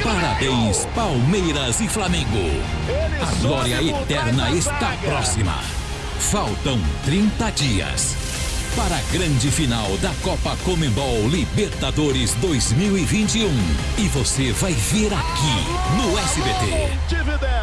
Parabéns, Palmeiras e Flamengo. A glória eterna está próxima. Faltam 30 dias para a grande final da Copa Comembol Libertadores 2021. E você vai ver aqui no SBT.